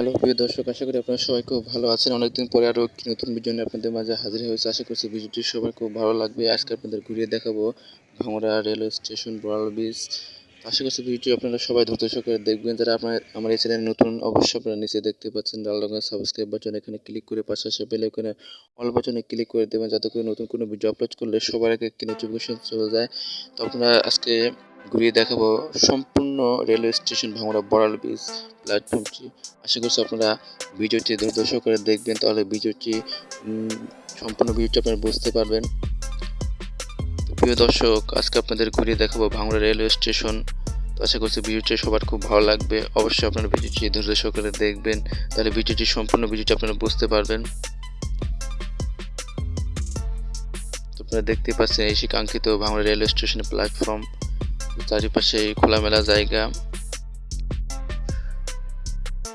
Hello, প্রিয় দর্শক, আশা করি আপনারা সবাই খুব ভালো আছেন। অনেকদিন পরে আরও একটি নতুন ভিডিও নিয়ে আপনাদের মাঝে হাজির হয়েছে। আশা করছি ভিডিওটি সবার খুব ভালো লাগবে। আজকে আপনাদের ঘুরিয়ে দেখাবো ভাঙড়া রেলওয়ে স্টেশন, বড়াল ব্রিজ আশা করছি ভিডিওটি আপনারা সবাই ধৈর্য সহকারে দেখবেন। যারা আপনার আমার এই চ্যানেলে নতুন, অবশ্যই আপনারা নিচে দেখতে পাচ্ছেন লাল রঙের সাবস্ক্রাইব বাটন এখানে ক্লিক করে পাশে আসে বেল এখানে অল বাটনে ক্লিক করে দেবেন। যাতে করে নতুন কোনো ভিডিও আপলোড করলে সবার আগে একটি নোটিফিকেশন চলে যায়। তো আপনারা আজকে ঘুরিয়ে দেখাবো সম্পূর্ণ রেলওয়ে স্টেশন ভাঙড়া বড়াল ব্রিজ প্ল্যাটফর্মটি। আশা করছি আপনারা ভিডিওটি ধৈর্য করে দেখবেন, তাহলে ভিডিওটি সম্পূর্ণ ভিডিওটি আপনারা বুঝতে পারবেন। প্রিয় দর্শক, আজকে আপনাদের ঘুরিয়ে দেখাবো ভাঙড়া রেলওয়ে স্টেশন। আশা করছি ভিডিওটি সবার খুব ভালো লাগবে। অবশ্যই আপনারা ভিডিওটি ধৈর্য সহকারে দেখবেন, তাহলে ভিডিওটি, সম্পূর্ণ ভিডিওটি আপনারা বুঝতে পারবেন। আপনারা দেখতে পাচ্ছেন, এই কাঙ্ক্ষিত ভাঙড়া রেলওয়ে স্টেশনের প্ল্যাটফর্ম। চারিপাশে খোলামেলা জায়গা।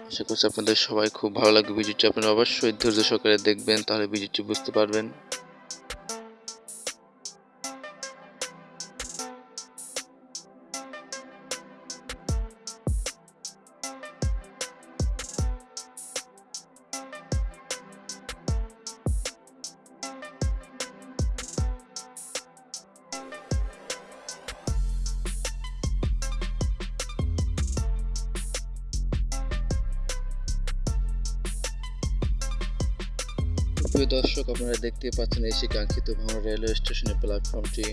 আশা করছি আপনাদের সবাই খুব ভালো লাগবে। ভিডিওটি আপনারা অবশ্যই ধৈর্য সহকারে দেখবেন, তাহলে ভিডিওটি বুঝতে পারবেন। প্রিয় দর্শক, আপনারা দেখতে পাচ্ছেন এই কাঙ্ক্ষিত ভাঙড় রেলওয়ে স্টেশনের প্ল্যাটফর্মটি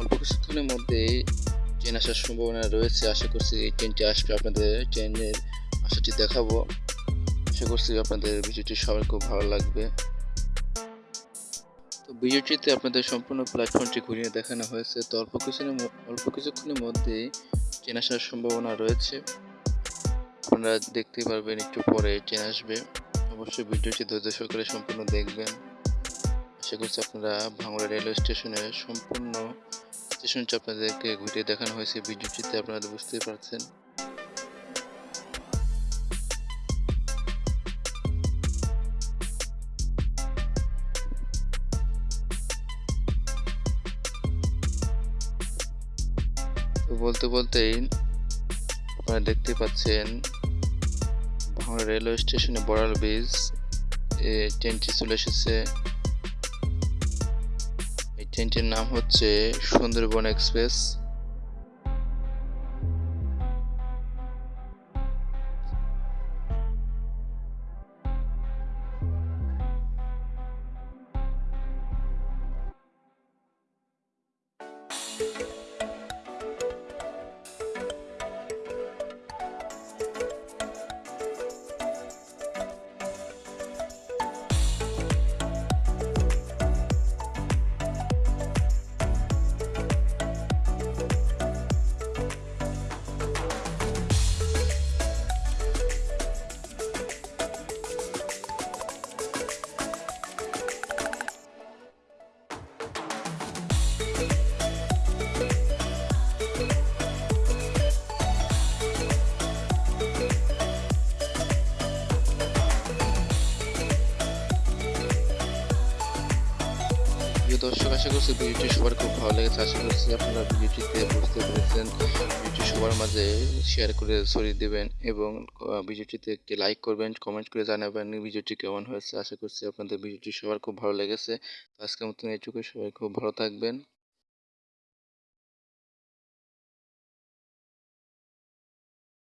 অল্প কিছুক্ষণের মধ্যেই ট্রেন আসার সম্ভাবনা রয়েছে। আশা করছি এই ট্রেনটি আসবে আপনাদের ট্রেনের আশাটি দেখাবো। আশা করছি আপনাদের ভিডিওটি সবার খুব ভালো লাগবে। তো ভিডিওটিতে আপনাদের সম্পূর্ণ প্ল্যাটফর্মটি ঘুরিয়ে দেখানো হয়েছে। তো অল্প কিছুক্ষণের অল্প কিছুক্ষণের মধ্যেই ট্রেন আসার সম্ভাবনা রয়েছে। আপনারা দেখতে পারবেন একটু পরে ট্রেন আসবে। অবশ্যই ভিডিওটি ধৈর্য সহকারে সম্পূর্ণ দেখবেন। আশা করছি আপনারা ভাঙড়া রেলওয়ে স্টেশনের সম্পূর্ণ স্টেশনটি আপনাদেরকে ঘুরিয়ে দেখানো হয়েছে। ভিডিওটিতে আপনারা বুঝতেই পারছেন। বলতে বলতেই আপনারা দেখতে পাচ্ছেন ভাঙড়া রেলওয়ে স্টেশনে বড়াল ব্রিজ এ ট্রেনটি চলে এসেছে। এই ট্রেনটির নাম হচ্ছে সুন্দরবন এক্সপ্রেস প্রিয় দর্শক, আশা করছি ভিডিওটি সবার খুব ভালো লেগেছে। আশা করছি আপনারা ভিডিওটিতে বুঝতে পেরেছেন। ভিডিওটি সবার মাঝে শেয়ার করে ছড়িয়ে দেবেন এবং ভিডিওটিতে একটি লাইক করবেন কমেন্ট করে জানাবেন ভিডিওটি কেমন হয়েছে। আশা করছি আপনাদের ভিডিওটি সবার খুব ভালো লেগেছে। আজকের মতন এইটুকু সবাই খুব ভালো থাকবেন।